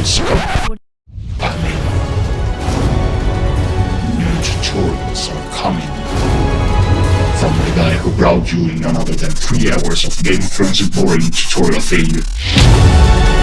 is coming. New tutorials are coming. From the guy who brought you in none other than three hours of Game of Thrones boring tutorial failure.